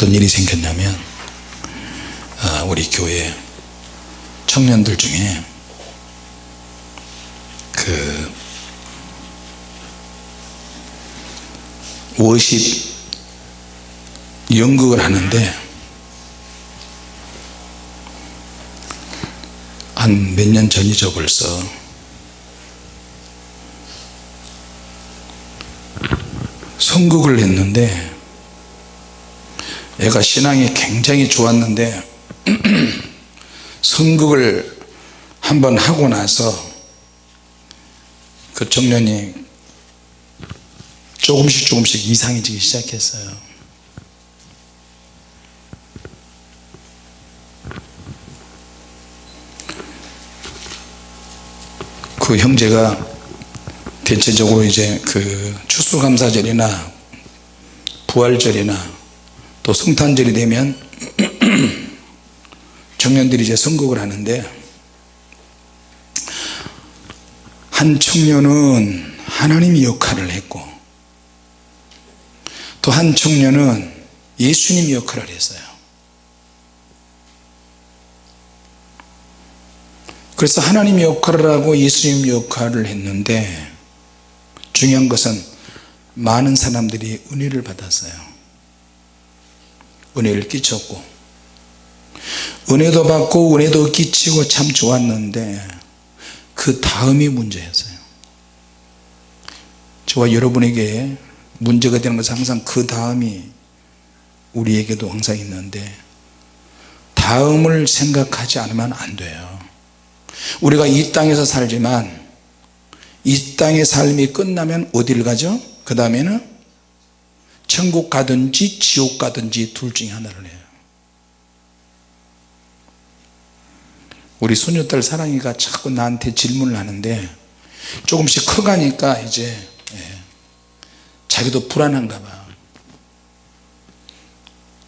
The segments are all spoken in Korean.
어떤 일이 생겼냐면 아, 우리 교회 청년들 중에 그 워십 연극을 하는데 한 몇 년 전이죠 벌써. 선극을 했는데 애가 신앙이 굉장히 좋았는데 선극을 한번 하고 나서 그 청년이 조금씩 조금씩 이상해지기 시작했어요. 그 형제가 대체적으로 이제 그 추수감사절이나 부활절이나 또 성탄절이 되면 청년들이 이제 선곡을 하는데 한 청년은 하나님의 역할을 했고 또 한 청년은 예수님의 역할을 했어요. 그래서 하나님의 역할을 하고 예수님의 역할을 했는데 중요한 것은 많은 사람들이 은혜를 받았어요 은혜를 끼쳤고 은혜도 받고 은혜도 끼치고 참 좋았는데 그 다음이 문제였어요 저와 여러분에게 문제가 되는 것은 항상 그 다음이 우리에게도 항상 있는데 다음을 생각하지 않으면 안 돼요 우리가 이 땅에서 살지만 이 땅의 삶이 끝나면 어디를 가죠? 그 다음에는 천국 가든지 지옥 가든지 둘 중에 하나를 해요. 우리 소녀딸 사랑이가 자꾸 나한테 질문을 하는데 조금씩 커가니까 이제 예, 자기도 불안한가 봐.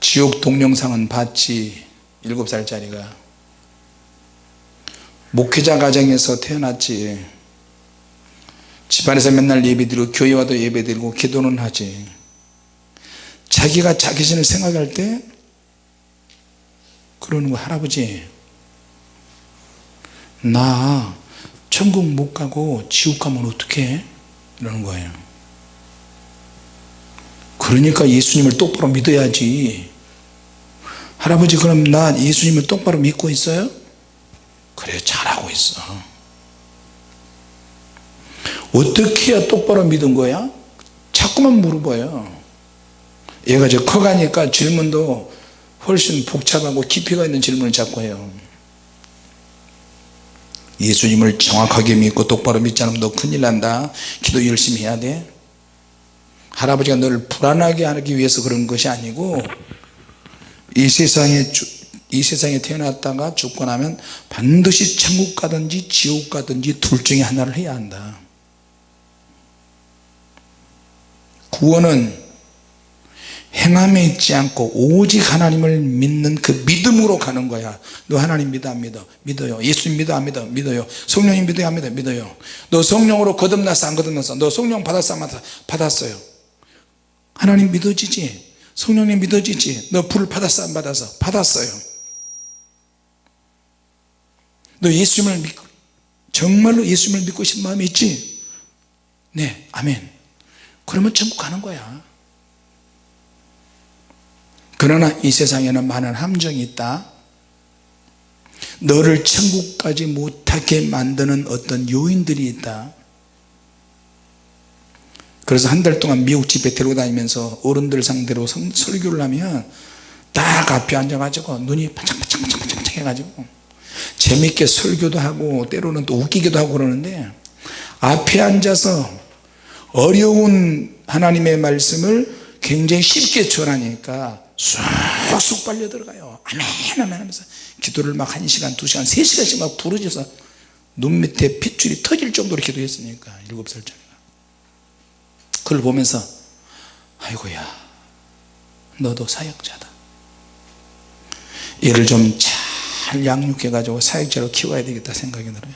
지옥 동영상은 봤지 일곱 살짜리가. 목회자 가정에서 태어났지. 집안에서 맨날 예배드리고 교회 와도 예배드리고 기도는 하지 자기가 자기 신을 생각할 때 그러는 거 할아버지. 나 천국 못 가고 지옥 가면 어떡해? 이러는 거예요. 그러니까 예수님을 똑바로 믿어야지. 할아버지 그럼 나 예수님을 똑바로 믿고 있어요? 그래 잘하고 있어. 어떻게 해야 똑바로 믿은 거야? 자꾸만 물어봐요 얘가 이제 커가니까 질문도 훨씬 복잡하고 깊이가 있는 질문을 자꾸 해요. 예수님을 정확하게 믿고 똑바로 믿지 않으면 너 큰일 난다. 기도 열심히 해야 돼. 할아버지가 너를 불안하게 하기 위해서 그런 것이 아니고 이 세상에 이 세상에 태어났다가 죽고 나면 반드시 천국 가든지 지옥 가든지 둘 중에 하나를 해야 한다. 구원은 행함에 있지 않고 오직 하나님을 믿는 그 믿음으로 가는 거야. 너 하나님 믿어 안 믿어? 믿어요. 예수님 믿어 안 믿어? 믿어요. 성령님 믿어야 안 믿어 믿어요. 너 성령으로 거듭났어 안 거듭났어? 너 성령 받았어 안 받았어요. 하나님 믿어지지? 성령님 믿어지지? 너불 받았어 안 받았어? 받았어요. 너 예수님을 믿고 정말로 예수님을 믿고 싶은 마음이 있지? 네 아멘. 그러면 천국 가는 거야 그러나 이 세상에는 많은 함정이 있다. 너를 천국까지 못하게 만드는 어떤 요인들이 있다. 그래서 한 달 동안 미국 집에 데리고 다니면서 어른들 상대로 설교를 하면 딱 앞에 앉아가지고 눈이 반짝반짝반짝반짝 해가지고 재밌게 설교도 하고 때로는 또 웃기기도 하고 그러는데 앞에 앉아서 어려운 하나님의 말씀을 굉장히 쉽게 전하니까 쑥쑥 빨려 들어가요. 아멘 아멘 하면서 기도를 막 1시간 2시간 3시간씩 막 부르짖어서 눈 밑에 핏줄이 터질 정도로 기도했으니까 7살짜리가. 그걸 보면서 아이고야 너도 사역자다. 얘를 좀 잘 양육해 가지고 사역자로 키워야 되겠다 생각이 들어요.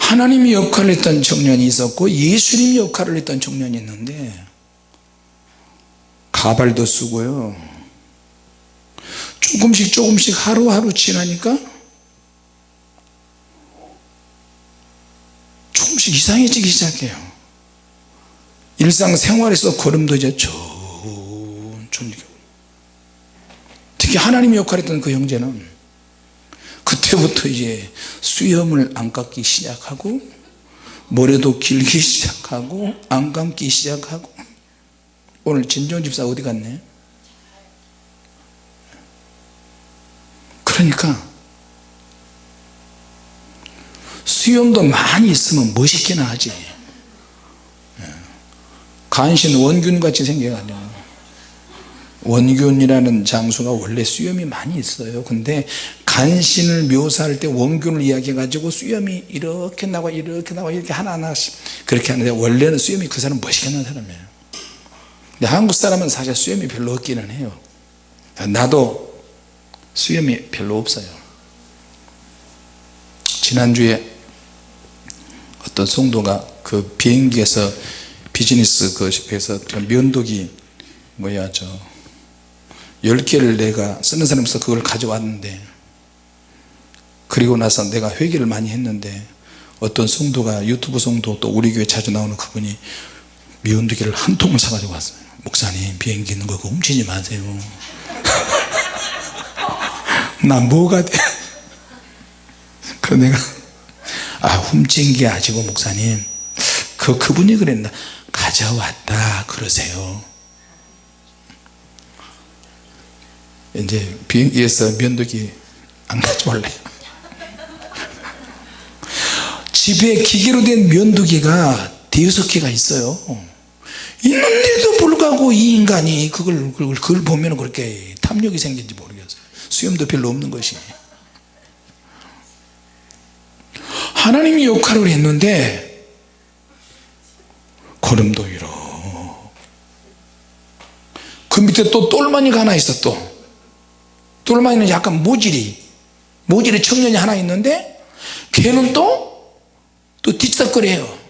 하나님이 역할을 했던 청년이 있었고 예수님이 역할을 했던 청년이 있는데 가발도 쓰고요. 조금씩 조금씩 하루하루 지나니까 조금씩 이상해지기 시작해요. 일상생활에서 걸음도 이제 천천히 특히 하나님의 역할했던 그 형제는 그때부터 이제 수염을 안 깎기 시작하고 머리도 길기 시작하고 안 감기 시작하고 오늘 진정 집사 어디 갔네? 그러니까 수염도 많이 있으면 멋있기는 하지. 예. 간신 원균같이 생겨가지고. 원균이라는 장수가 원래 수염이 많이 있어요. 근데 간신을 묘사할 때 원균을 이야기해 가지고 수염이 이렇게 나고 이렇게 나고 이렇게 하나하나씩 그렇게 하는데 원래는 수염이 그 사람 멋있게 나는 사람이에요 근데 한국 사람은 사실 수염이 별로 없기는 해요. 나도 수염이 별로 없어요. 지난주에 어떤 성도가 그 비행기에서 비즈니스 그에서 면도기 뭐야 저 10개를 내가 쓰는 사람에서 그걸 가져왔는데 그리고 나서 내가 회개를 많이 했는데 어떤 성도가 유튜브 성도 또 우리 교회 자주 나오는 그분이 면도기를 한 통을 사가지고 왔어요 목사님 비행기 있는 거 그거 훔치지 마세요. 나 뭐가 돼? 그 내가 아 훔친 게 아니고 목사님 그 그분이 그랬나? 가져왔다 그러세요. 이제 비행기에서 면도기 안 가져올래요. 집에 기계로 된 면도기가 대여섯 개가 있어요 있는데도 불구하고 이 인간이 그걸, 그걸, 보면 그렇게 탐욕이 생긴지 모르겠어요. 수염도 별로 없는 것이. 하나님이 역할을 했는데 걸음도 이러 그 밑에 또 똘마니가 하나 있어 또. 똘마니는 약간 모질이 모질이 청년이 하나 있는데 걔는 또 또 뒤싹거려요. 오,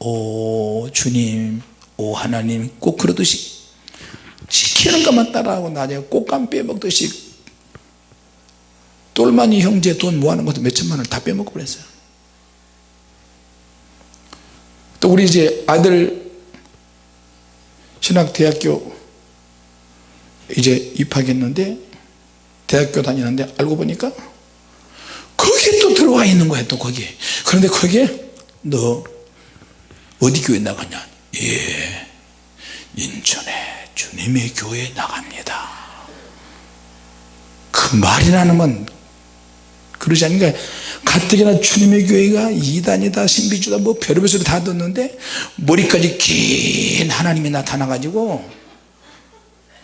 오 주님 오 하나님 꼭 그러듯이 시키는 것만 따라하고 나중에 꽃감 빼먹듯이 똘마니 형제 돈 모아놓은 것도 몇천만 원을 다 빼먹고 그랬어요. 또 우리 이제 아들 신학대학교 이제 입학했는데 대학교 다니는데 알고 보니까 거기에 또 들어와 있는 거야 또 거기에. 그런데 거기에 너 어디 교회 나가냐? 예 인천에 주님의 교회 나갑니다. 그 말이나 하면 그러지 않으니까 가뜩이나 주님의 교회가 이단이다 신비주다 뭐 별의별 소리 다 듣는데 머리까지 긴 하나님이 나타나 가지고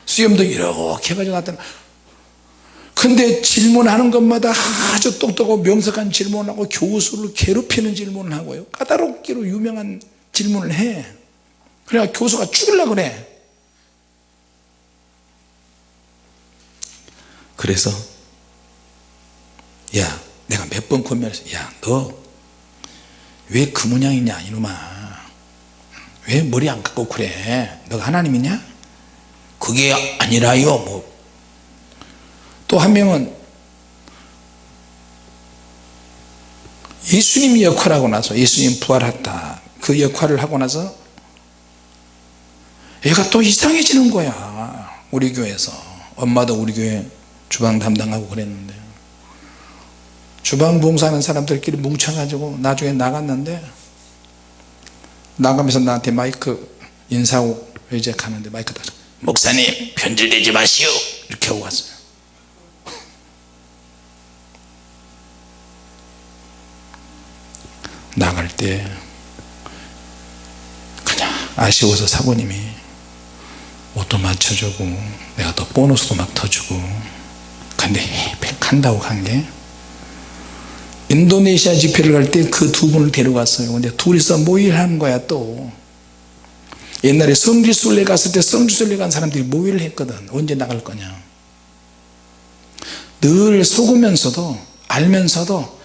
수염도 이렇게 해가지고 나타나. 근데 질문하는 것마다 아주 똑똑하고 명석한 질문을 하고 교수를 괴롭히는 질문을 하고요. 까다롭기로 유명한 질문을 해. 그래야 교수가 죽으려고 그래. 그래서 야 내가 몇 번 권면했어 야너 왜 그 모양이냐 이놈아. 왜 머리 안 깎고 그래? 너가 하나님이냐? 그게 아니라요 뭐. 또 한 명은 예수님이 역할하고 나서 예수님 부활했다 그 역할을 하고 나서 얘가 또 이상해지는 거야 우리 교회에서. 엄마도 우리 교회 주방 담당하고 그랬는데. 주방 봉사하는 사람들끼리 뭉쳐가지고 나중에 나갔는데 나가면서 나한테 마이크 인사하고 이제 가는데 마이크 다 목사님 편질되지 마시오. 이렇게 하고 갔어요. 나갈 때 아쉬워서 사모님이 옷도 맞춰주고 내가 또 보너스도 막 터주고 근데 간다고 간 게 인도네시아 집회를 갈 때 그 두 분을 데려갔어요. 근데 둘이서 모의를 하는 거야 또. 옛날에 성지순례 갔을 때 성지순례 간 사람들이 모의를 했거든. 언제 나갈 거냐. 늘 속으면서도 알면서도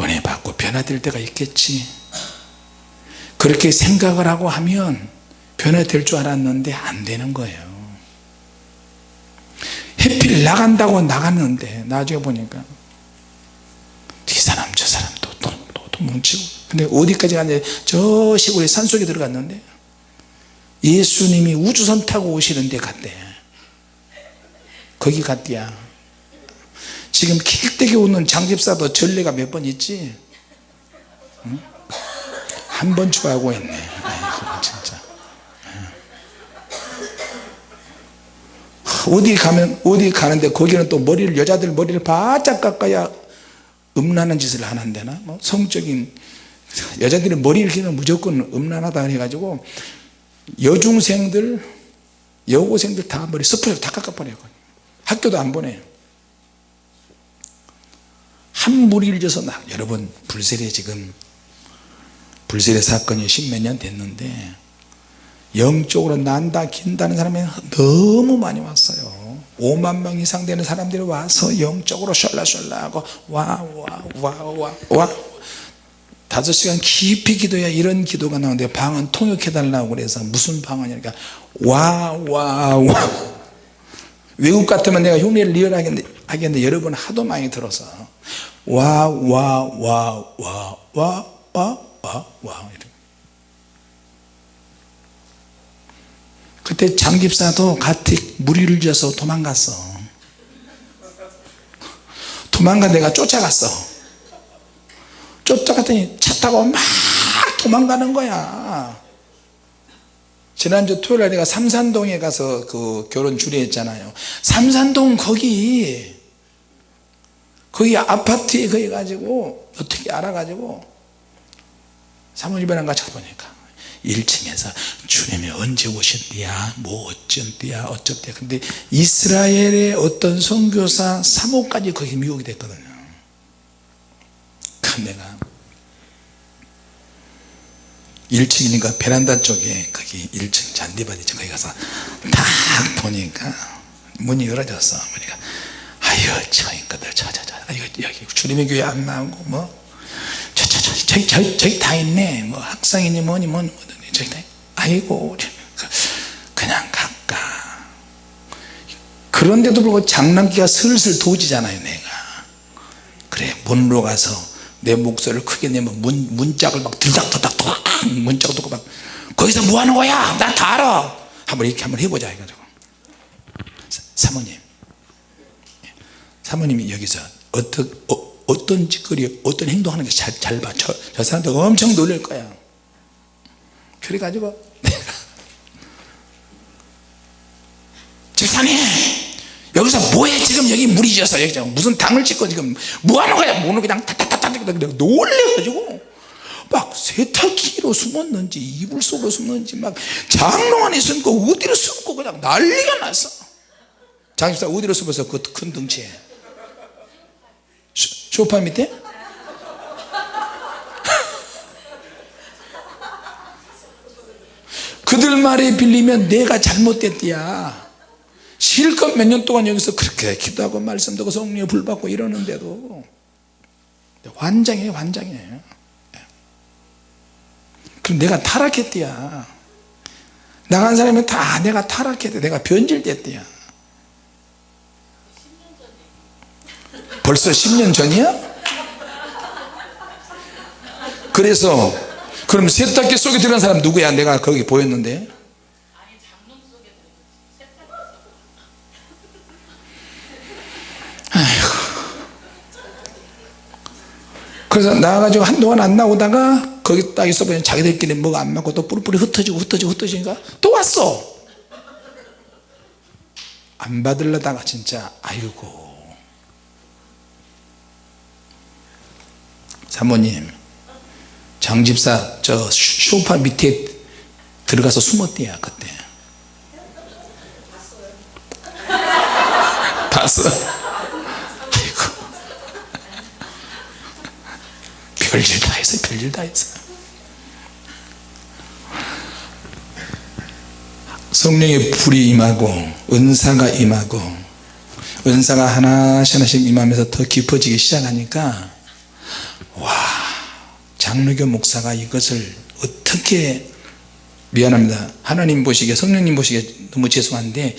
은혜 받고 변화될 때가 있겠지 그렇게 생각을 하고 하면 변화될 줄 알았는데 안 되는 거예요. 해필 나간다고 나갔는데 나중에 보니까 이 사람 저 사람 또, 또, 또, 또 뭉치고. 근데 어디까지 갔냐 저 시골에 산속에 들어갔는데 예수님이 우주선 타고 오시는 데 갔대. 거기 갔대야. 지금 킥되게 웃는 장집사도 전례가 몇 번 있지? 응? 한 번 추하고 있네. 아이고 진짜. 어디 가면 어디 가는데 거기는 또 머리를 여자들 머리를 바짝 깎아야 음란한 짓을 하는데나 뭐 성적인 여자들이 머리 를 기면 무조건 음란하다 해가지고 여중생들 여고생들 다 머리 스프레이 다 깎아버려요. 학교도 안 보내요. 한 무리를 져서 나 여러분 불세례 지금 불세례 사건이 십몇 년 됐는데 영적으로 난다 긴다는 사람이 너무 많이 왔어요. 5만 명 이상 되는 사람들이 와서 영적으로 셜라셜라 하고 와 와 와 와 와. 다섯 시간 깊이 기도해야 이런 기도가 나오는데 방언 통역해 달라고 그래서 무슨 방언이니까. 와 와 와. 외국 같으면 내가 흉내를 리얼하게 하겠는데 여러분 하도 많이 들어서 와 와 와 와 와 와와 와 그때 장집사도 같이 무리를 져서 도망갔어. 도망가 내가 쫓아갔어. 쫓아갔더니 차 타고 막 도망가는 거야. 지난주 토요일에 내가 삼산동에 가서 그 결혼 주례했잖아요. 삼산동 거기 거기 아파트에 거기 가지고 어떻게 알아가지고 사모님이랑 같이 가보니까 1층에서 주님이 언제 오신디야 뭐 어쩐디야 어쩌디야. 근데 이스라엘의 어떤 선교사 사모까지 거기 미국이 됐거든요. 그 내가 1층이니까 베란다 쪽에 거기 1층 잔디밭이죠 거기 가서 딱 보니까 문이 열어졌어. 보니까 아유 저 인간들 저저저. 여기, 여기 주님의 교회 안 나오고 뭐 저 저 저 저기 저기 저기 다 있네. 뭐 학상이니 뭐니 뭐니 뭐니 저기 다 아이고 그냥 갈까. 그런데도 불구하고 장난기가 슬슬 도지잖아요 내가. 그래 문으로 가서 내 목소리를 크게 내면 문, 문짝을 막 들닥들닥 문짝을 듣고 막 거기서 뭐 하는 거야? 나 다 알아. 한번 이렇게 한번 해보자 해가지고. 사모님. 사모님이 여기서 어떤 어, 어떤 짓거리 어떤 행동하는 게 잘 잘 봐. 저, 저 사람들 엄청 놀랄 거야. 그래가지고 내가 집사님 여기서 뭐해? 지금 여기 물이 져서 여기 무슨 당을 찍고 지금 뭐 하는 거야? 문을 그냥 타타타타 내가 놀래가지고 막 세탁기로 숨었는지 이불 속으로 숨는지 막 장롱 안에 숨고 어디로 숨고 그냥 난리가 났어. 장집사 어디로 숨어서 그 큰 덩치에 소파 밑에? 그들 말에 빌리면 내가 잘못됐디야. 실컷 몇 년 동안 여기서 그렇게 기도하고 말씀 듣고 성령에 불받고 이러는데도. 환장해 환장해. 그럼 내가 타락했디야. 나간 사람은 다 내가 타락했대. 내가 변질됐디야 벌써 10년 전이야? 그래서 그럼 세탁기 속에 들어간 사람 누구야? 내가 거기 보였는데. 그래서 나와가지고 한동안 안 나오다가 거기 딱 있어보니 자기들끼리 뭐가 안 맞고 또 뿌리뿌리 흩어지고 흩어지고 흩어지니까 또 왔어. 안 받으려다가 진짜 아이고 사모님 장집사 저 쇼파 밑에 들어가서 숨었대요 그때. 봤어 아이고. 별일 다 했어 별일 다 했어 성령의 불이 임하고 은사가 임하고 은사가 하나씩 하나씩 임하면서 더 깊어지기 시작하니까 와 장로교 목사가 이것을 어떻게 미안합니다 하나님 보시기에 성령님 보시기에 너무 죄송한데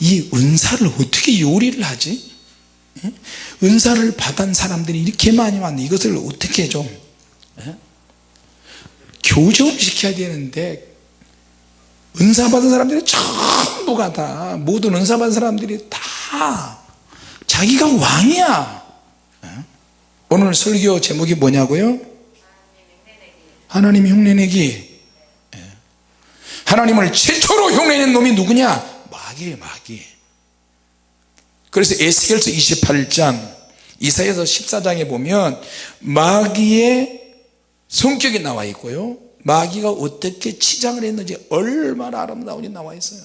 이 은사를 어떻게 요리를 하지 예? 은사를 받은 사람들이 이렇게 많이 왔는데 이것을 어떻게 좀 예? 교정시켜야 되는데 은사 받은 사람들이 전부가 다 모든 은사 받은 사람들이 다 자기가 왕이야 예? 오늘 설교 제목이 뭐냐고요 하나님 흉내내기. 예. 하나님을 최초로 흉내낸 놈이 누구냐? 마귀예요 마귀. 그래서 에스겔서 28장 이사야서 14장에 보면 마귀의 성격이 나와 있고요. 마귀가 어떻게 치장을 했는지 얼마나 아름다운지 나와 있어요.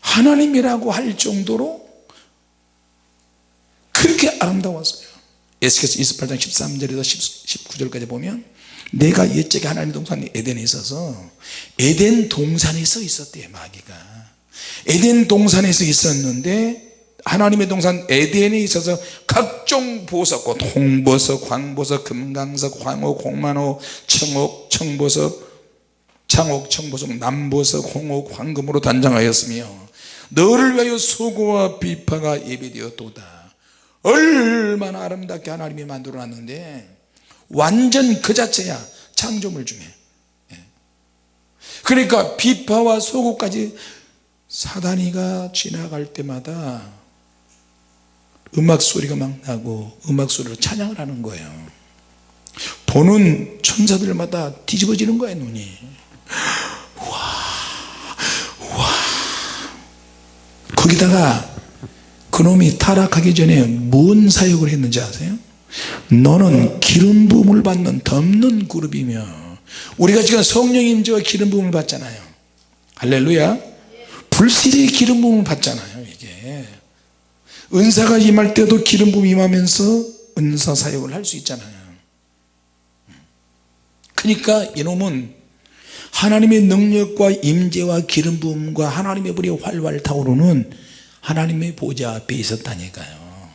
하나님이라고 할 정도로 그렇게 아름다웠어요. 에스겔서 28장 13절에서 19절까지 보면 내가 옛적에 하나님 동산 에덴에 있어서 에덴 동산에 서 있었대요 마귀가. 에덴 동산에서 있었는데 하나님의 동산 에덴에 있어서 각종 보석과 통보석, 광보석, 금강석, 황옥, 홍만호, 청옥, 청보석, 창옥, 청보석, 남보석, 홍옥, 황금으로 단장하였으며 너를 위하여 소고와 비파가 예배되었도다. 얼마나 아름답게 하나님이 만들어 놨는데 완전 그 자체야 창조물 중에 예. 그러니까 비파와 소고까지 사단이가 지나갈 때마다 음악 소리가 막 나고 음악 소리로 찬양을 하는 거예요 보는 천사들마다 뒤집어지는 거예요 눈이 와, 와. 거기다가 그놈이 타락하기 전에 뭔 사역을 했는지 아세요? 너는 기름 부음을 받는 덮는 그룹이며 우리가 지금 성령 임재와 기름 부음을 받잖아요. 할렐루야. 불실의 기름 부음을 받잖아요 이게. 은사가 임할 때도 기름 부음 임하면서 은사 사역을 할 수 있잖아요. 그러니까 이놈은 하나님의 능력과 임재와 기름 부음과 하나님의 불이 활활 타오르는 하나님의 보좌 앞에 있었다니까요.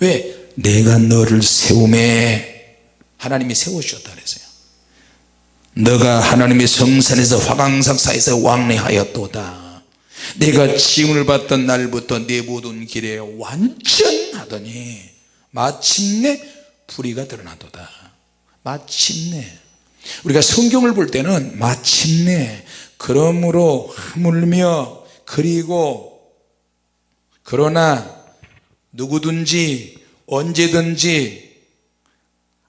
왜? 내가 너를 세움에 하나님이 세우셨다 그랬어요. 너가 하나님의 성산에서 화강삭사에서 왕래하였도다. 내가 지음을 받던 날부터 내 모든 길에 완전하더니 마침내 불의가 드러나도다. 마침내. 우리가 성경을 볼 때는 마침내 그러므로 하물며 그리고 그러나 누구든지 언제든지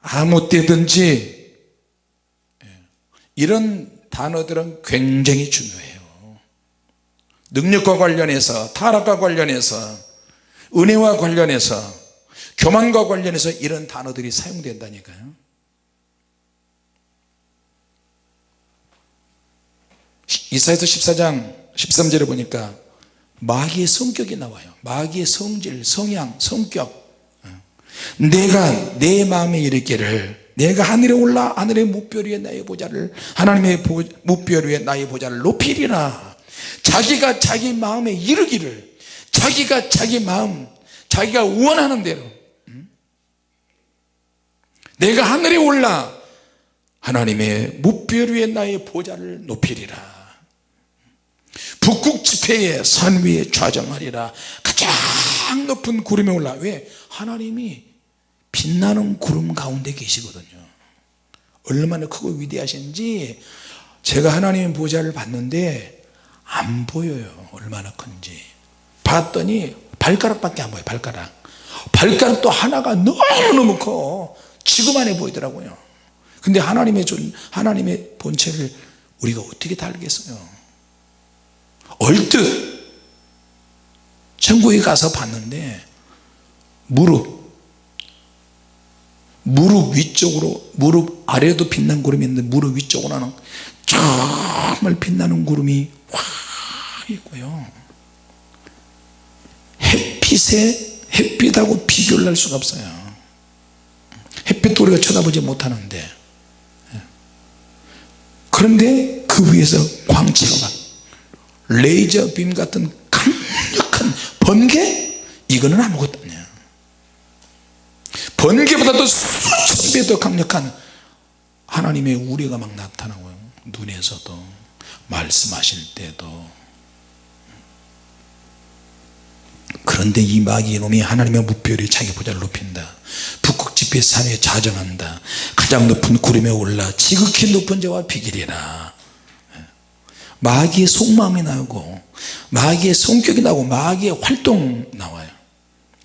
아무 때든지 예, 이런 단어들은 굉장히 중요해요. 능력과 관련해서 타락과 관련해서 은혜와 관련해서 교만과 관련해서 이런 단어들이 사용된다니까요. 이사에서 14장 13절에 보니까 마귀의 성격이 나와요. 마귀의 성질, 성향, 성격 내가 내 마음에 이르기를 내가 하늘에 올라 하늘의 무별 위에 나의 보좌를 하나님의 무별 위에 나의 보좌를 높이리라. 자기가 자기 마음에 이르기를 자기가 자기 마음 자기가 원하는 대로 내가 하늘에 올라 하나님의 무별 위에 나의 보좌를 높이리라. 북극 집회의 산 위에 좌정하리라. 가장 높은 구름에 올라. 왜? 하나님이 빛나는 구름 가운데 계시거든요. 얼마나 크고 위대하신지 제가 하나님의 보좌를 봤는데 안 보여요. 얼마나 큰지. 봤더니 발가락밖에 안 보여요 발가락. 발가락도 하나가 너무너무 커. 지구만해 보이더라고요. 근데 하나님의 존 하나님의 본체를 우리가 어떻게 다 알겠어요? 얼뜻 천국에 가서 봤는데 무릎 무릎 위쪽으로 무릎 아래도 빛난 구름이 있는데 무릎 위쪽으로는 정말 빛나는 구름이 확 있고요. 햇빛에 햇빛하고 비교를 할 수가 없어요. 햇빛도 우리가 쳐다보지 못하는데. 그런데 그 위에서 광채가 막 레이저 빔 같은 강력한 번개? 이거는 아무것도 아니야 번개보다도 수천 배 더 강력한 하나님의 우리가 막 나타나고요. 눈에서도 말씀하실 때도. 그런데 이 마귀 놈이 하나님의 뭇별 위 자기 보좌를 높인다. 북극집회 산에 좌정한다. 가장 높은 구름에 올라 지극히 높은 자와 비기리라. 마귀의 속마음이 나오고 마귀의 성격이 나오고 마귀의 활동 나와요.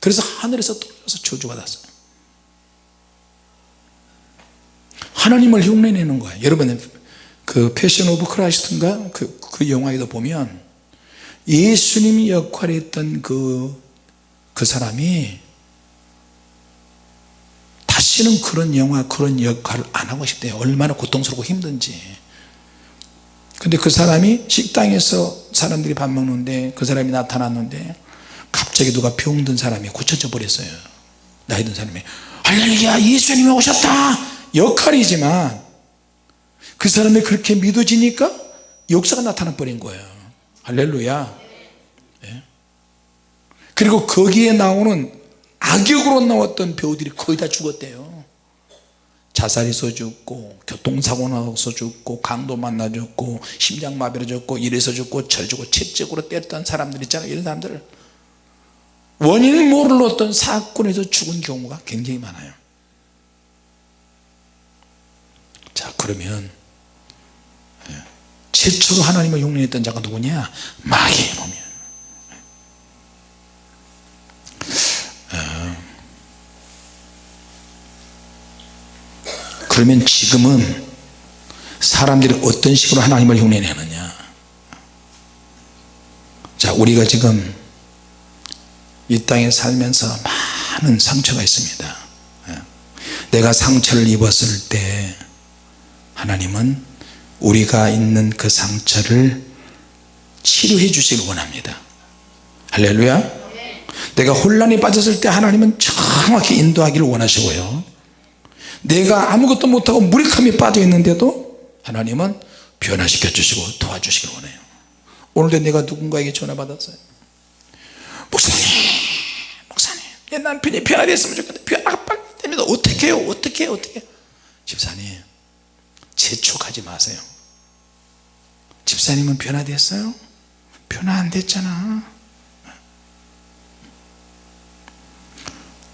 그래서 하늘에서 떨어져서 저주받았어요 하나님을 흉내내는 거예요 여러분 그 Passion of Christ인가? 그, 그 영화에도 보면 예수님이 역할을 했던 그, 그 사람이 다시는 그런 영화 그런 역할을 안 하고 싶대요 얼마나 고통스럽고 힘든지. 근데 그 사람이 식당에서 사람들이 밥 먹는데 그 사람이 나타났는데 갑자기 누가 병든 사람이 고쳐져 버렸어요. 나이 든 사람이. 할렐루야 예수님이 오셨다 역할이지만 그 사람이 그렇게 믿어지니까 역사가 나타나 버린 거예요. 할렐루야. 예? 그리고 거기에 나오는 악역으로 나왔던 배우들이 거의 다 죽었대요. 자살해서 죽고 교통사고 나서 죽고 강도 만나 죽고 심장마비로 죽고 이래서 죽고 저 죽고 채찍으로 때렸던 사람들 있잖아요 이런 사람들. 원인을 모를 어떤 사건에서 죽은 경우가 굉장히 많아요 자 그러면 예, 최초로 하나님을 흉내냈던 자가 누구냐? 마귀의 놈이야. 어, 그러면 지금은 사람들이 어떤 식으로 하나님을 흉내내느냐? 자 우리가 지금 이 땅에 살면서 많은 상처가 있습니다. 예. 내가 상처를 입었을 때 하나님은 우리가 있는 그 상처를 치료해 주시길 원합니다. 할렐루야. 내가 혼란에 빠졌을 때 하나님은 정확히 인도하기를 원하시고요. 내가 아무것도 못하고 무력함에 빠져 있는데도 하나님은 변화시켜 주시고 도와주시길 원해요. 오늘도 내가 누군가에게 전화 받았어요. 목사님 목사님 내 남편이 변화됐으면 좋겠다. 변화가 빨리 됩니다 어떻게 해요? 어떻게 해요? 어떻게 집사님 재촉하지 마세요. 집사님은 변화됐어요? 변화 안 됐잖아.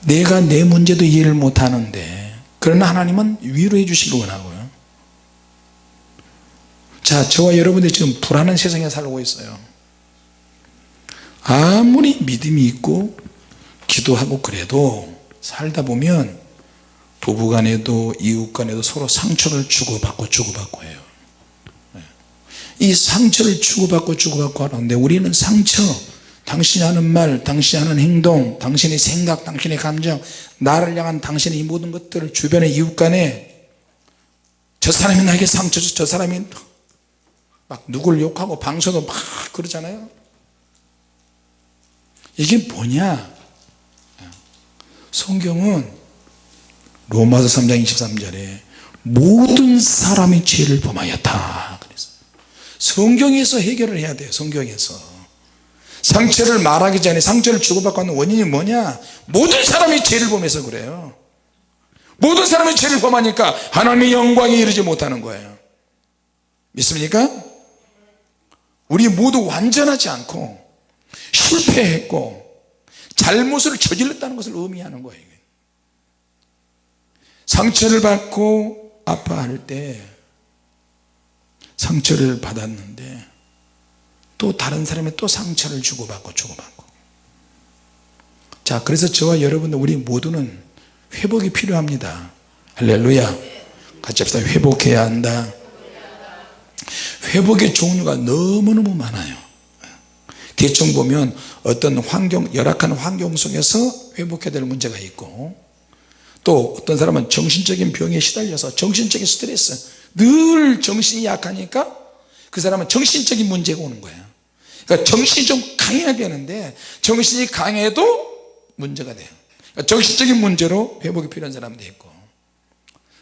내가 내 문제도 이해를 못하는데 그러나 하나님은 위로해 주시길 원하고요. 자 저와 여러분들이 지금 불안한 세상에 살고 있어요. 아무리 믿음이 있고 기도하고 그래도 살다 보면 부부간에도 이웃간에도 서로 상처를 주고받고 주고받고 해요. 이 상처를 주고받고 주고받고 하는데 우리는 상처 당신이 하는 말 당신이 하는 행동 당신의 생각 당신의 감정 나를 향한 당신의 이 모든 것들을 주변의 이웃간에 저 사람이 나에게 상처 줘저 사람이 막 누굴 욕하고 방송도 막 그러잖아요. 이게 뭐냐? 성경은 로마서 3장 23절에 모든 사람이 죄를 범하였다. 그랬어요. 성경에서 해결을 해야 돼요 성경에서. 상처를 말하기 전에 상처를 주고받고 하는 원인이 뭐냐? 모든 사람이 죄를 범해서 그래요. 모든 사람이 죄를 범하니까 하나님의 영광에 이르지 못하는 거예요. 믿습니까? 우리 모두 완전하지 않고 실패했고 잘못을 저질렀다는 것을 의미하는 거예요 상처를 받고 아파할 때 상처를 받았는데 또 다른 사람이 또 상처를 주고받고 주고받고. 자 그래서 저와 여러분들 우리 모두는 회복이 필요합니다. 할렐루야. 같이 합시다. 회복해야 한다. 회복의 종류가 너무너무 많아요. 대충 보면 어떤 환경 열악한 환경 속에서 회복해야 될 문제가 있고 또 어떤 사람은 정신적인 병에 시달려서 정신적인 스트레스 늘 정신이 약하니까 그 사람은 정신적인 문제가 오는 거예요 그러니까 정신이 좀 강해야 되는데 정신이 강해도 문제가 돼요. 그러니까 정신적인 문제로 회복이 필요한 사람도 있고.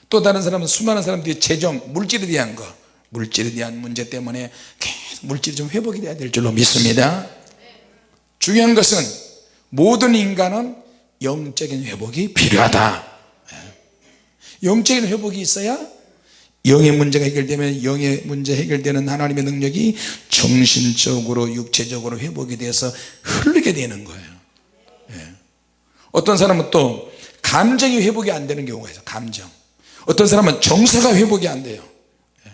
또 다른 사람은 수많은 사람들이 재정 물질에 대한 거 물질에 대한 문제 때문에 계속 물질이 좀 회복이 돼야 될 줄로 믿습니다. 중요한 것은 모든 인간은 영적인 회복이 필요하다 예. 영적인 회복이 있어야 영의 문제가 해결되면 영의 문제 해결되는 하나님의 능력이 정신적으로 육체적으로 회복이 돼서 흐르게 되는 거예요 예. 어떤 사람은 또 감정이 회복이 안 되는 경우가 있어요 감정 어떤 사람은 정서가 회복이 안 돼요 예.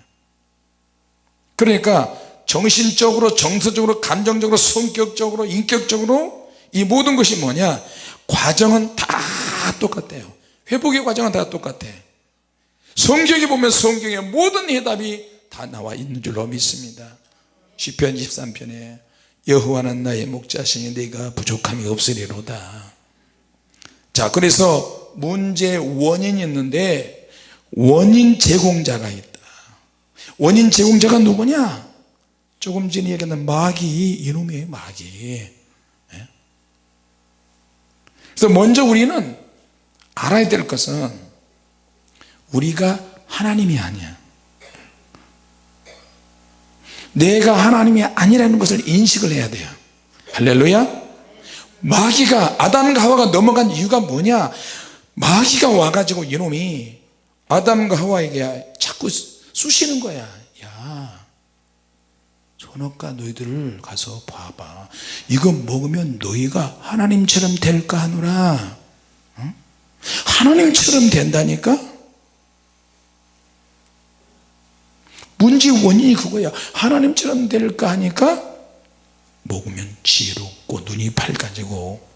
그러니까 정신적으로 정서적으로 감정적으로 성격적으로 인격적으로 이 모든 것이 뭐냐 과정은 다 똑같아요. 회복의 과정은 다 똑같아. 성경에 보면 성경의 모든 해답이 다 나와 있는 줄로 믿습니다. 시편 23편에 여호와는 나의 목자시니 내가 부족함이 없으리로다. 자 그래서 문제 원인이 있는데 원인 제공자가 있다. 원인 제공자가 누구냐? 조금 전에 얘기했던 마귀 이놈의 마귀. 예? 그래서 먼저 우리는 알아야 될 것은 우리가 하나님이 아니야. 내가 하나님이 아니라는 것을 인식을 해야 돼요. 할렐루야. 마귀가 아담과 하와가 넘어간 이유가 뭐냐? 마귀가 와가지고 이놈이 아담과 하와에게 자꾸 쑤시는 거야 야 선악과 너희들을 가서 봐봐. 이거 먹으면 너희가 하나님처럼 될까 하노라. 응? 하나님처럼 된다니까? 문제 원인이 그거야. 하나님처럼 될까 하니까 먹으면 지혜롭고 눈이 밝아지고.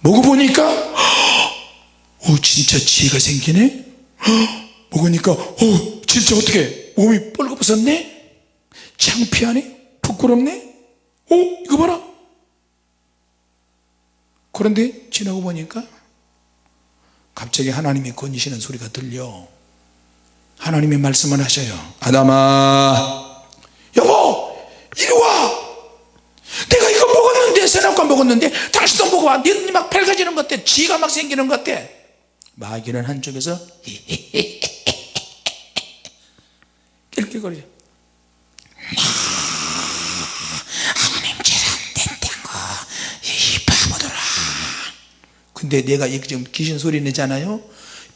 먹어보니까 어 진짜 지혜가 생기네? 먹으니까 어 진짜 어떻게 몸이 뻘거벗었네 창피하네 부끄럽네 어? 이거 봐라. 그런데 지나고 보니까 갑자기 하나님이 건지시는 소리가 들려. 하나님이 말씀을 하셔요. 아담아 여보 이리 와. 내가 이거 먹었는데 선악과 먹었는데 당신도 먹어봐. 네 눈이 막 밝아지는 것 같아. 지가 막 생기는 것 같아. 마귀는 한쪽에서 낄낄거리죠 하나님처럼 된다고 이 바보들아 근데 내가 이 지금 귀신 소리 내잖아요?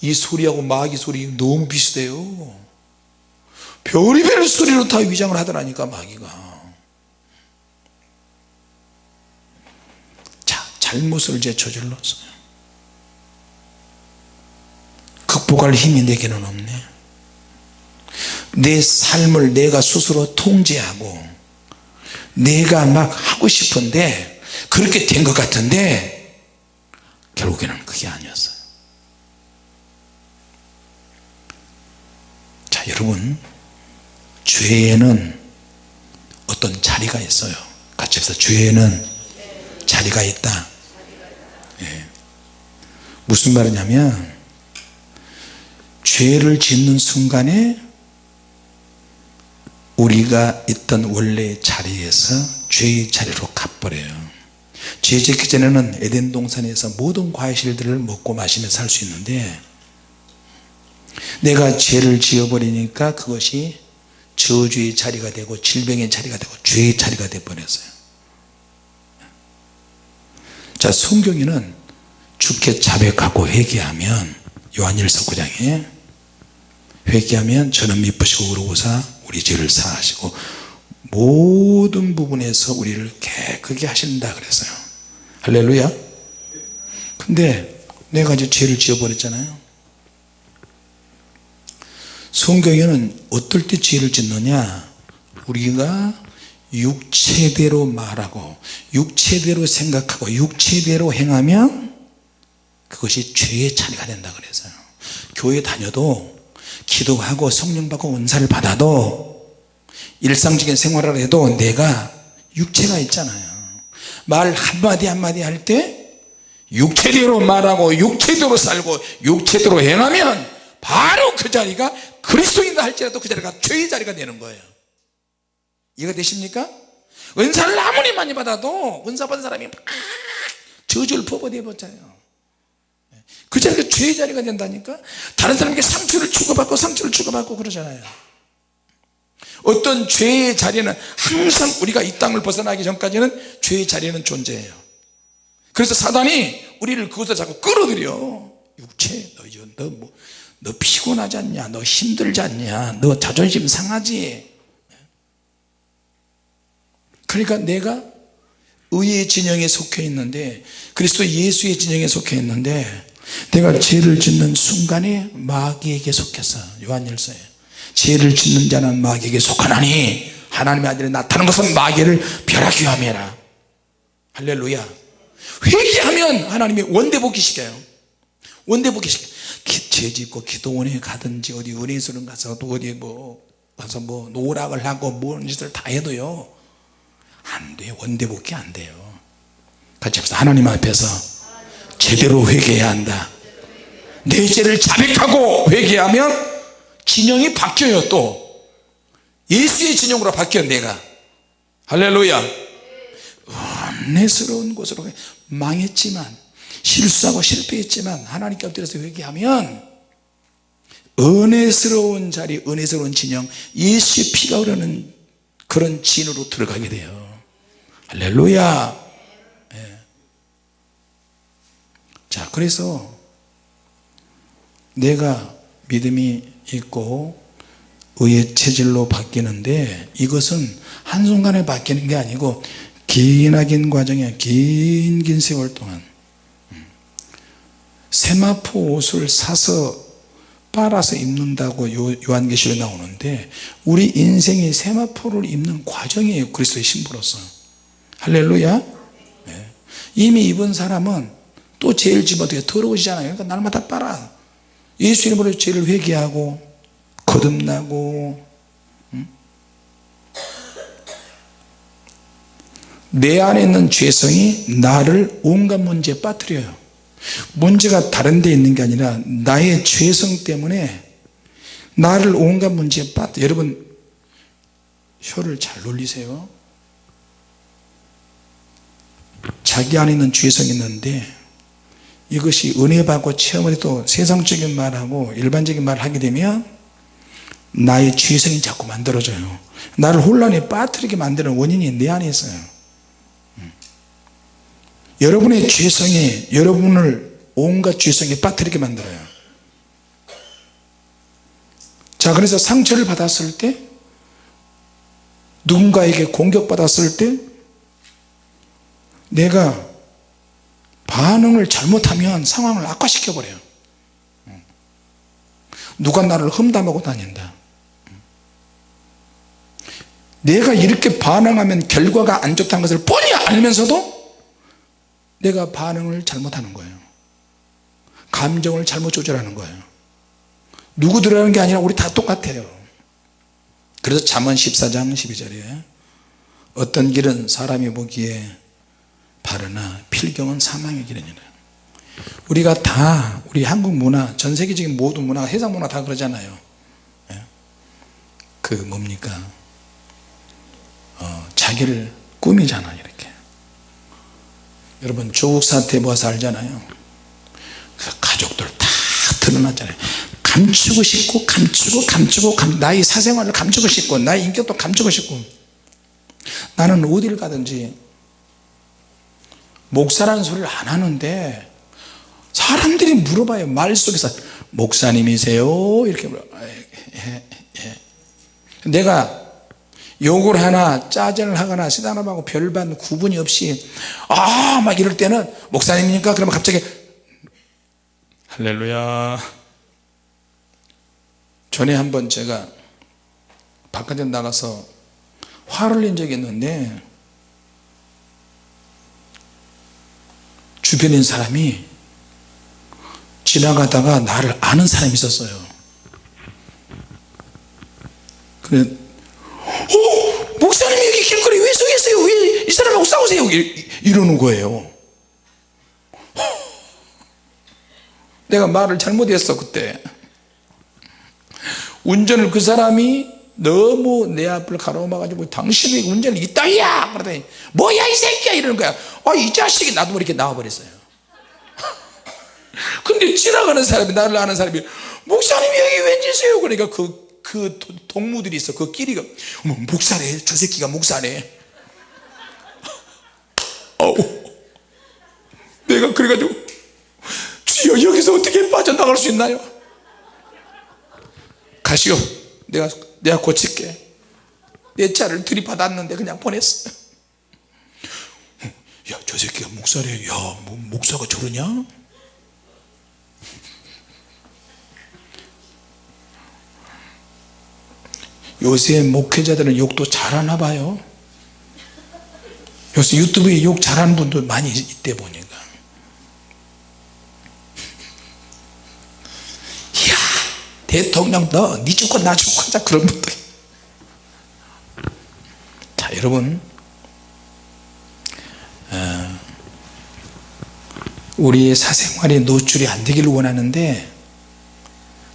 이 소리하고 마귀 소리 너무 비슷해요. 별의별 소리로 다 위장을 하더라니까 마귀가. 자 잘못을 제 저질렀어요. 극복할 힘이 내게는 없네. 내 삶을 내가 스스로 통제하고 내가 막 하고 싶은데 그렇게 된 것 같은데 결국에는 그게 아니었어요. 자 여러분 죄에는 어떤 자리가 있어요. 같이 해서 죄에는 자리가 있다. 예. 무슨 말이냐면 죄를 짓는 순간에 우리가 있던 원래의 자리에서 죄의 자리로 가버려요 죄 짓기 전에는 에덴 동산에서 모든 과실들을 먹고 마시며 살 수 있는데 내가 죄를 지어버리니까 그것이 저주의 자리가 되고 질병의 자리가 되고 죄의 자리가 되어 버렸어요. 자 성경에는 주께 자백하고 회개하면 요한일서 9장에 회개하면 저는 미쁘시고 그러고사 우리 죄를 사하시고 모든 부분에서 우리를 깨끗게 하신다 그랬어요. 할렐루야. 근데 내가 이제 죄를 지어버렸잖아요. 성경에는 어떨 때 죄를 짓느냐? 우리가 육체대로 말하고 육체대로 생각하고 육체대로 행하면 그것이 죄의 차례가 된다 그래서요. 교회 다녀도 기도하고 성령 받고 은사를 받아도 일상적인 생활을 해도 내가 육체가 있잖아요. 말 한마디 한마디 할 때 육체대로 말하고 육체대로 살고 육체대로 행하면 바로 그 자리가 그리스도인다 할지라도 그 자리가 죄의 자리가 되는 거예요. 이해가 되십니까? 은사를 아무리 많이 받아도 은사 받은 사람이 막 저주를 퍼버려 버려요. 그 자리가 죄의 자리가 된다니까? 다른 사람에게 상처를 주고받고 상처를 주고받고 그러잖아요 어떤 죄의 자리는 항상 우리가 이 땅을 벗어나기 전까지는 죄의 자리는 존재해요. 그래서 사단이 우리를 그것에 자꾸 끌어들여. 육체 너, 너, 뭐, 너 피곤하지 않냐? 너 힘들지 않냐? 너 자존심 상하지? 그러니까 내가 의의 진영에 속해 있는데 그리스도 예수의 진영에 속해 있는데 내가 죄를 짓는 순간에 마귀에게 속해서 요한일서에 죄를 짓는 자는 마귀에게 속하나니 하나님의 아들이 나타난 것은 마귀를 벼락이 함이라. 할렐루야. 회개하면 하나님이 원대복귀 시켜요. 원대복귀 시켜. 죄 짓고 기도원에 가든지 어디 은혜수련 가서 또 어디 뭐 가서 뭐 노락을 하고 뭔 짓을 다 해도요. 안 돼요. 원대복귀 안 돼요. 같이 합시다. 하나님 앞에서 제대로 회개해야 한다. 내 죄를 자백하고 회개하면 진영이 바뀌어요 또. 예수의 진영으로 바뀌어 내가. 할렐루야. 은혜스러운 곳으로 망했지만 실수하고 실패했지만 하나님께 엎드려서 회개하면 은혜스러운 자리 은혜스러운 진영 예수의 피가 흐르는 그런 진으로 들어가게 돼요. 할렐루야. 예. 자 그래서 내가 믿음이 있고 의의 체질로 바뀌는데 이것은 한순간에 바뀌는 게 아니고 기나긴 과정에 긴긴 세월 동안 세마포 옷을 사서 빨아서 입는다고 요, 요한계시록에 나오는데 우리 인생이 세마포를 입는 과정이에요 그리스도의 신부로서. 할렐루야. 네. 이미 입은 사람은 또 지면 어떻게 더러워지잖아요. 그러니까 날마다 빨아 예수 이름으로 죄를 회개하고 거듭나고 음? 내 안에 있는 죄성이 나를 온갖 문제에 빠뜨려요 문제가 다른 데 있는 게 아니라 나의 죄성 때문에 나를 온갖 문제에 빠뜨려 여러분 혀를 잘 놀리세요 자기 안에 있는 죄성이 있는데 이것이 은혜 받고 체험을 해도 세상적인 말하고 일반적인 말을 하게 되면 나의 죄성이 자꾸 만들어져요. 나를 혼란에 빠뜨리게 만드는 원인이 내 안에 있어요. 음. 여러분의 죄성이 여러분을 온갖 죄성에 빠뜨리게 만들어요. 자 그래서 상처를 받았을 때 누군가에게 공격받았을 때 내가 반응을 잘못하면 상황을 악화시켜 버려요. 누가 나를 험담하고 다닌다. 내가 이렇게 반응하면 결과가 안 좋다는 것을 뻔히 알면서도 내가 반응을 잘못하는 거예요. 감정을 잘못 조절하는 거예요. 누구 들어가는 게 아니라 우리 다 똑같아요. 그래서 잠언 14장 12절에 어떤 길은 사람이 보기에 바르나 필경은 사망의 길이니라. 우리가 다 우리 한국 문화 전 세계적인 모든 문화 해상 문화 다 그러잖아요. 예? 그 뭡니까? 어, 자기를 꾸미잖아 이렇게. 여러분 조국 사태 모아서 알잖아요. 그래서 가족들 다 드러났잖아요. 감추고 싶고 감추고 감추고 감, 나의 사생활을 감추고 싶고 나의 인격도 감추고 싶고. 나는 어디를 가든지 목사라는 소리를 안 하는데 사람들이 물어봐요. 말 속에서 목사님이세요? 이렇게 물어. 예, 예. 내가 욕을 하나 짜증을 하거나 시단함하고 별반 구분이 없이 아 막 이럴 때는 목사님입니까 그러면 갑자기 할렐루야. 전에 한번 제가 바깥에 나가서 화를 낸 적이 있는데 있는 사람이 지나가다가 나를 아는 사람이 있었어요. 그래 어 목사님이 여기 길거리 왜 서 계세요? 왜 이 사람하고 싸우세요? 이러는 거예요. 내가 말을 잘못했어 그때. 운전을 그 사람이 너무 내 앞을 가로막아 가지고 당신이 운전을 이따위야! 그러더니 뭐야 이 새끼야! 이러는 거야. 아 이 자식이 나도 모르게 나와버렸어요. 근데 지나가는 사람이 나를 아는 사람이 목사님이 여기 왠지세요? 그러니까 그, 그 동무들이 있어. 그 끼리가 어머 목사네. 저 새끼가 목사네. 어우. 내가 그래가지고 주여 여기서 어떻게 빠져나갈 수 있나요? 가시오. 내가 내가 고칠게. 내 차를 들이받았는데 그냥 보냈어요 야저 새끼가 목사래 야. 뭐, 목사가 저러냐? 요새 목회자들은 욕도 잘하나 봐요. 요새 유튜브에 욕 잘하는 분들 많이 있대 보니까 이야 대통령 너니 죽고 나 죽고 하자 그런 분들. 자 여러분. 어, 우리의 사생활에 노출이 안 되기를 원하는데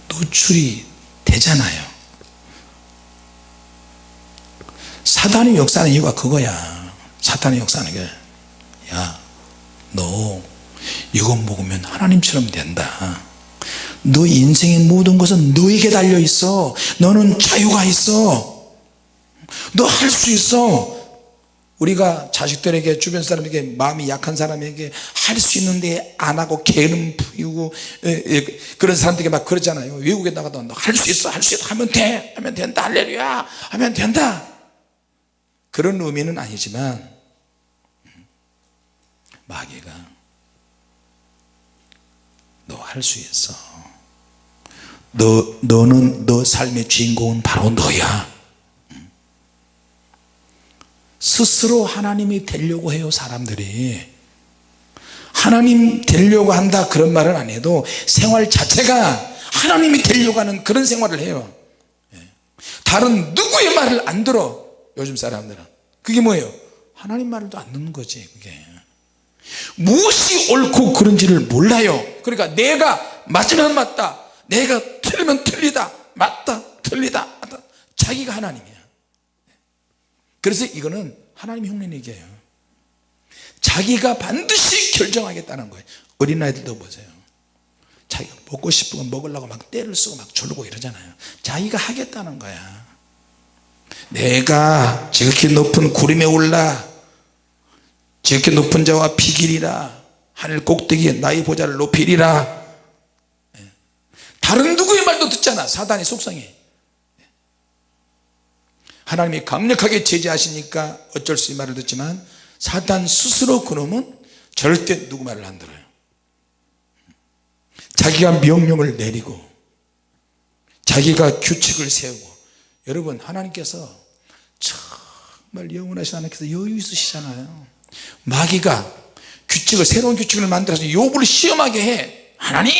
노출이 되잖아요. 사단의 역사는 이유가 그거야. 사탄의 역사는 게 야 너 이거 먹으면 하나님처럼 된다 너 인생의 모든 것은 너에게 달려 있어. 너는 자유가 있어. 너 할 수 있어. 우리가 자식들에게 주변 사람에게 마음이 약한 사람에게 할 수 있는데 안 하고 게으름 피우고 그런 사람들에게 막 그러잖아요. 외국에 나가도 너할수 있어 할 수 있어. 하면 돼 하면 된다 할렐루야. 하면 된다. 그런 의미는 아니지만 마귀가 너 할 수 있어 너, 너는 너 삶의 주인공은 바로 너야. 스스로 하나님이 되려고 해요 사람들이. 하나님 되려고 한다 그런 말은 안 해도 생활 자체가 하나님이 되려고 하는 그런 생활을 해요. 예. 다른 누구의 말을 안 들어 요즘 사람들은. 그게 뭐예요? 하나님 말도 안 듣는 거지 그게. 무엇이 옳고 그런지를 몰라요. 그러니까 내가 맞으면 맞다 내가 틀리면 틀리다 맞다 틀리다. 맞다. 자기가 하나님이야. 그래서 이거는 하나님 흉내내기예요. 자기가 반드시 결정하겠다는 거예요. 어린아이들도 보세요. 자기가 먹고 싶은 거 먹으려고 막 때를 쓰고 막 졸고 이러잖아요. 자기가 하겠다는 거야. 내가 지극히 높은 구름에 올라 지극히 높은 자와 비길이라 하늘 꼭대기에 나의 보좌를 높이리라 예. 다른 누구의 말도 듣잖아 사단의 속성이 하나님이 강력하게 제재하시니까 어쩔 수 없이 말을 듣지만 사단 스스로 그놈은 절대 누구 말을 안 들어요. 자기가 명령을 내리고 자기가 규칙을 세우고 여러분 하나님께서 정말 영원하신 하나님께서 여유 있으시잖아요. 마귀가 규칙을 새로운 규칙을 만들어서 욥을 시험하게 해. 하나님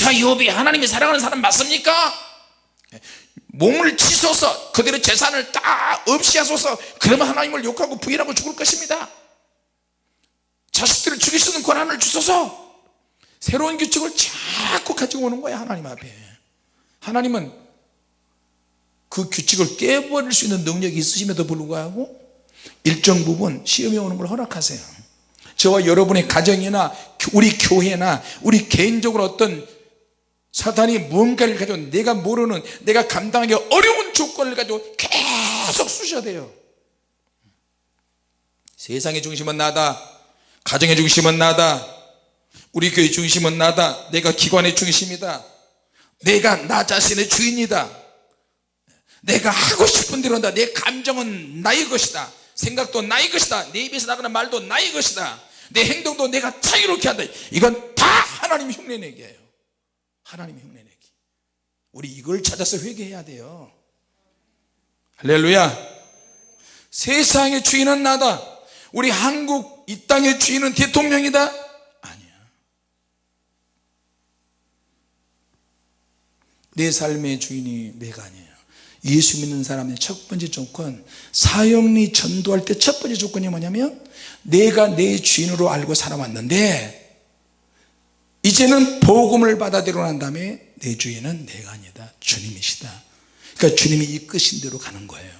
제가 욥이 하나님이 사랑하는 사람 맞습니까? 몸을 치소서 그들의 재산을 다 없이 하소서 그러면 하나님을 욕하고 부인하고 죽을 것입니다. 자식들을 죽일 수 있는 권한을 주소서. 새로운 규칙을 자꾸 가지고 오는 거야 하나님 앞에. 하나님은 그 규칙을 깨버릴 수 있는 능력이 있으심에도 불구하고 일정 부분 시험이 오는 걸 허락하세요. 저와 여러분의 가정이나 우리 교회나 우리 개인적으로 어떤 사탄이 무언가를 가지고 내가 모르는 내가 감당하기 어려운 조건을 가지고 계속 쑤셔야 돼요. 세상의 중심은 나다. 가정의 중심은 나다. 우리 교회 중심은 나다. 내가 기관의 중심이다. 내가 나 자신의 주인이다. 내가 하고 싶은 대로 한다. 내 감정은 나의 것이다. 생각도 나의 것이다. 내 입에서 나가는 말도 나의 것이다. 내 행동도 내가 자유롭게 한다. 이건 다 하나님 흉내내기예요 하나님 흉내내기. 우리 이걸 찾아서 회개해야 돼요. 할렐루야. 세상의 주인은 나다. 우리 한국 이 땅의 주인은 대통령이다. 아니야. 내 삶의 주인이 내가 아니에요. 예수 믿는 사람의 첫 번째 조건 사형리 전도할 때 첫 번째 조건이 뭐냐면 내가 내 주인으로 알고 살아왔는데 이제는 복음을 받아들여 난 다음에 내 주인은 내가 아니다. 주님이시다. 그러니까 주님이 이끄신 대로 가는 거예요.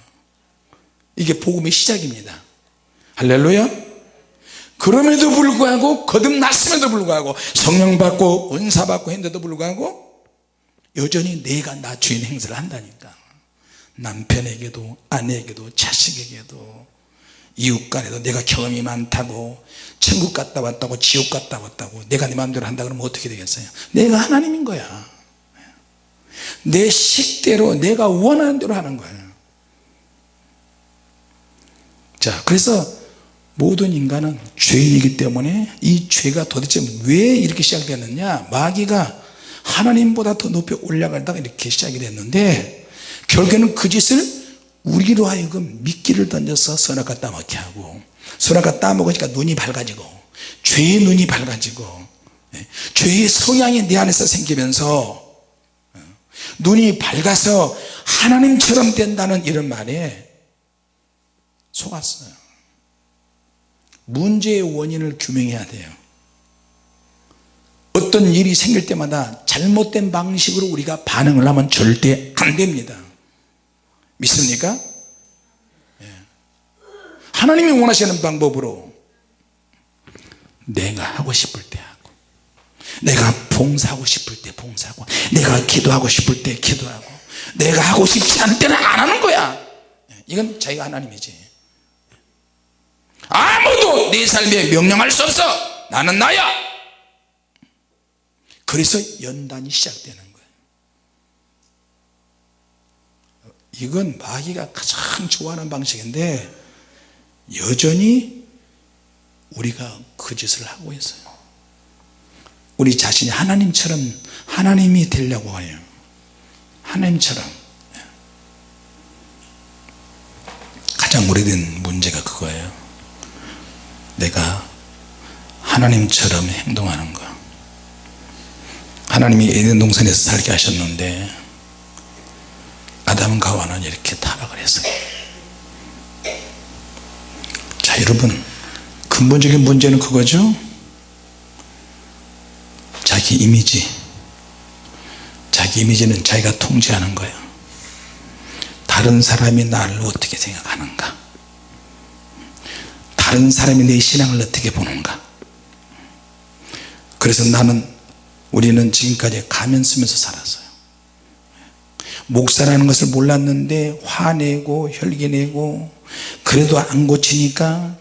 이게 복음의 시작입니다. 할렐루야. 그럼에도 불구하고 거듭났음에도 불구하고 성령 받고 은사 받고 했는데도 불구하고 여전히 내가 나 주인 행세를 한다니까. 남편에게도 아내에게도 자식에게도 이웃간에도 내가 경험이 많다고 천국 갔다 왔다고 지옥 갔다 왔다고 내가 내 마음대로 한다 그러면 어떻게 되겠어요? 내가 하나님인 거야. 내 식대로 내가 원하는 대로 하는 거예요 자 그래서 모든 인간은 죄인이기 때문에 이 죄가 도대체 왜 이렇게 시작되느냐? 마귀가 하나님보다 더 높이 올라가다가 이렇게 시작이 됐는데 결국에는 그 짓을 우리로 하여금 미끼를 던져서 선악과 따먹게 하고 선악과 따먹으니까 눈이 밝아지고 죄의 눈이 밝아지고 예, 죄의 성향이 내 안에서 생기면서 어, 눈이 밝아서 하나님처럼 된다는 이런 말에 속았어요. 문제의 원인을 규명해야 돼요. 어떤 일이 생길 때마다 잘못된 방식으로 우리가 반응을 하면 절대 안 됩니다 믿습니까? 예. 하나님이 원하시는 방법으로 내가 하고 싶을 때 하고 내가 봉사하고 싶을 때 봉사하고 내가 기도하고 싶을 때 기도하고 내가 하고 싶지 않을 때는 안 하는 거야 예. 이건 자기가 하나님이지 아무도 내 삶에 명령할 수 없어 나는 나야 그래서 연단이 시작되는 거예요 이건 마귀가 가장 좋아하는 방식인데 여전히 우리가 그 짓을 하고 있어요. 우리 자신이 하나님처럼 하나님이 되려고 해요. 하나님처럼. 가장 오래된 문제가 그거예요. 내가 하나님처럼 행동하는 거. 하나님이 에덴 동산에서 살게 하셨는데 아담과 하와는 이렇게 타락을 했어요. 자 여러분 근본적인 문제는 그거죠? 자기 이미지. 자기 이미지는 자기가 통제하는 거예요. 다른 사람이 나를 어떻게 생각하는가? 다른 사람이 내 신앙을 어떻게 보는가? 그래서 나는 우리는 지금까지 가면 쓰면서 살았어요 목사라는 것을 몰랐는데 화내고 혈기내고 그래도 안 고치니까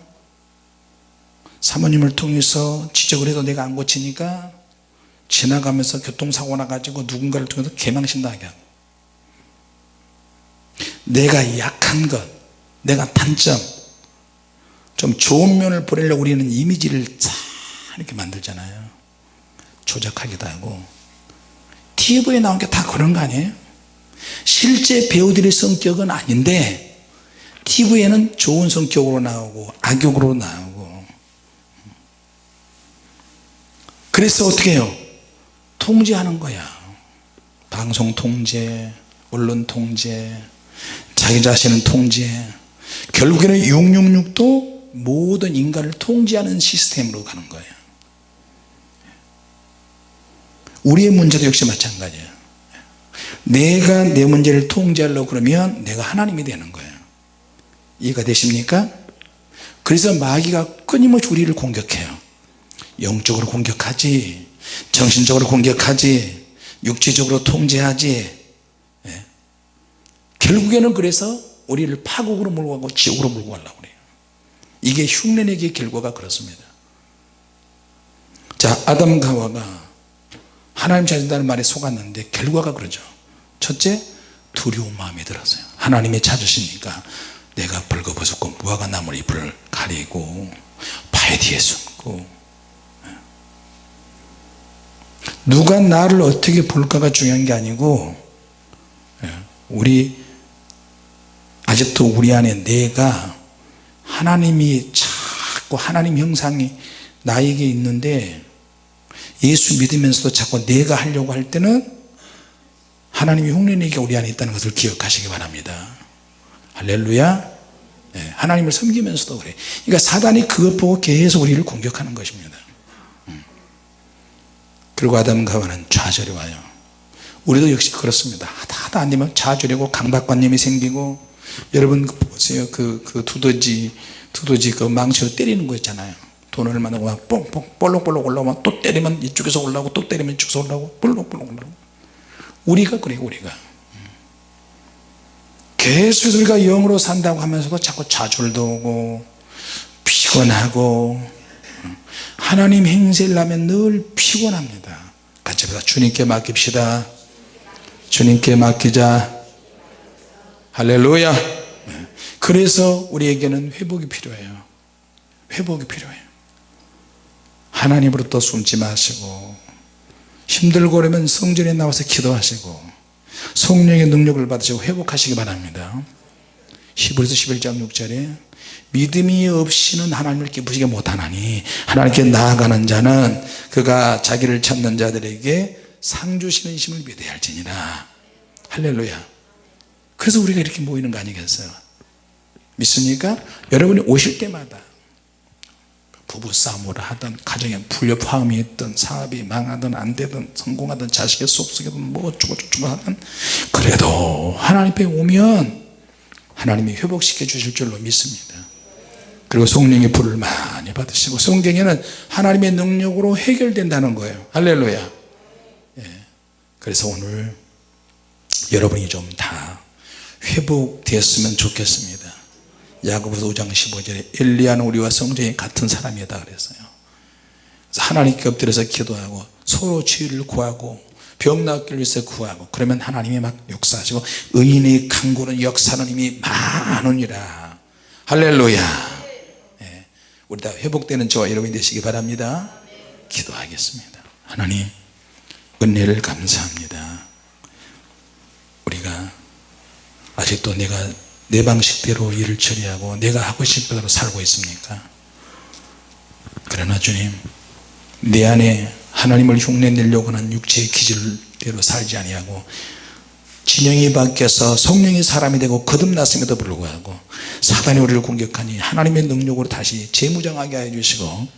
사모님을 통해서 지적을 해도 내가 안 고치니까 지나가면서 교통사고 나가지고 누군가를 통해서 개망신당하게 하고 내가 약한 것 내가 단점 좀 좋은 면을 보내려고 우리는 이미지를 쫙 이렇게 만들잖아요. 조작하기도 하고. TV에 나온 게 다 그런 거 아니에요 실제 배우들의 성격은 아닌데 TV에는 좋은 성격으로 나오고 악역으로 나오고. 그래서 어떻게 해요? 통제하는 거야. 방송 통제 언론 통제 자기 자신은 통제. 결국에는 666도 모든 인간을 통제하는 시스템으로 가는 거예요. 우리의 문제도 역시 마찬가지예요 내가 내 문제를 통제하려고 그러면 내가 하나님이 되는 거예요. 이해가 되십니까? 그래서 마귀가 끊임없이 우리를 공격해요. 영적으로 공격하지 정신적으로 공격하지 육체적으로 통제하지. 예. 결국에는 그래서 우리를 파국으로 몰고 가고 지옥으로 몰고 가려고 그래요. 이게 흉내내기의 결과가 그렇습니다. 자 아담과 하와가 하나님 찾는다는 말에 속았는데 결과가 그러죠 첫째 두려운 마음이 들었어요. 하나님이 찾으시니까 내가 벌거벗었고 무화과 나물 잎을 가리고 바위 뒤에 숨고. 누가 나를 어떻게 볼까가 중요한 게 아니고 우리 아직도 우리 안에 내가 하나님이 자꾸 하나님 형상이 나에게 있는데 예수 믿으면서도 자꾸 내가 하려고 할 때는 하나님이 흉내내기가 우리 안에 있다는 것을 기억하시기 바랍니다. 할렐루야. 네, 하나님을 섬기면서도 그래. 그러니까 사단이 그것 보고 계속 우리를 공격하는 것입니다. 음. 그리고 아담과 하와는 좌절이 와요. 우리도 역시 그렇습니다. 하다 하다 안되면 좌절이고 강박관념이 생기고 여러분 보세요. 그, 그 두더지 두더지 그 망치로 때리는 거 있잖아요. 돈을 만나고 막 뽕뽕 볼록볼록 올라오면 또 때리면 이쪽에서 올라오고 또 때리면 이쪽에서 올라오고 볼록볼록 올라오고 우리가 그래요 우리가. 계속 우리가 영으로 산다고 하면서도 자꾸 좌절도 오고 피곤하고 하나님 행세를 하면 늘 피곤합니다. 같이 보다. 주님께 맡깁시다. 주님께 맡기자. 할렐루야. 네. 그래서 우리에게는 회복이 필요해요. 회복이 필요해요. 하나님으로부터 숨지 마시고 힘들고 그러면 성전에 나와서 기도하시고 성령의 능력을 받으시고 회복하시기 바랍니다. 히브리서 11장 6절에 믿음이 없이는 하나님을 기쁘시게 못하나니 하나님께 나아가는 자는 그가 자기를 찾는 자들에게 상 주시는 힘을 믿어야 할지니라. 할렐루야. 그래서 우리가 이렇게 모이는 거 아니겠어요? 믿습니까? 여러분이 오실 때마다 부부싸움을 하든 가정에 불협화음이 있든 사업이 망하든 안되든 성공하든 자식의 수업속이든 뭐 어쩌고저쩌고 하든 그래도 하나님 앞에 오면 하나님이 회복시켜 주실 줄로 믿습니다. 그리고 성령의 불을 많이 받으시고 성경에는 하나님의 능력으로 해결된다는 거예요. 할렐루야. 예. 그래서 오늘 여러분이 좀 다 회복되었으면 좋겠습니다 야고보서 5장 15절에 엘리야는 우리와 성전이 같은 사람이다 그랬어요. 그래서 하나님께 엎드려서 기도하고 서로 치유를 구하고 병 낫기를 위해서 구하고 그러면 하나님이 막 역사하시고 의인의 강구는 이미 많으니라. 할렐루야. 예, 우리 다 회복되는 저와 여러분이 되시기 바랍니다. 기도하겠습니다. 하나님 은혜를 감사합니다. 우리가 아직도 내가 내 방식대로 일을 처리하고 내가 하고 싶은 대로 살고 있습니까? 그러나 주님 내 안에 하나님을 흉내내려고 하는 육체의 기질대로 살지 아니하고 진영이 바뀌어서 성령이 사람이 되고 거듭났음에도 불구하고 사단이 우리를 공격하니 하나님의 능력으로 다시 재무장하게 해 주시고